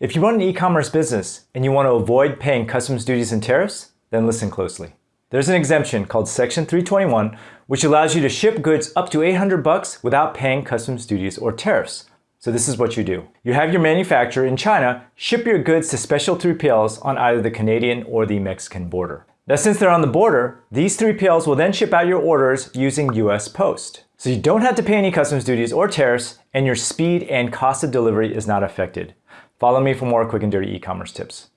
If you run an e-commerce business and you want to avoid paying customs duties and tariffs, then listen closely. There's an exemption called Section 321, which allows you to ship goods up to 800 bucks without paying customs duties or tariffs. So this is what you do. You have your manufacturer in China ship your goods to special 3PLs on either the Canadian or the Mexican border. Now since they're on the border, these 3PLs will then ship out your orders using US Post. So you don't have to pay any customs duties or tariffs, and your speed and cost of delivery is not affected. Follow me for more quick and dirty e-commerce tips.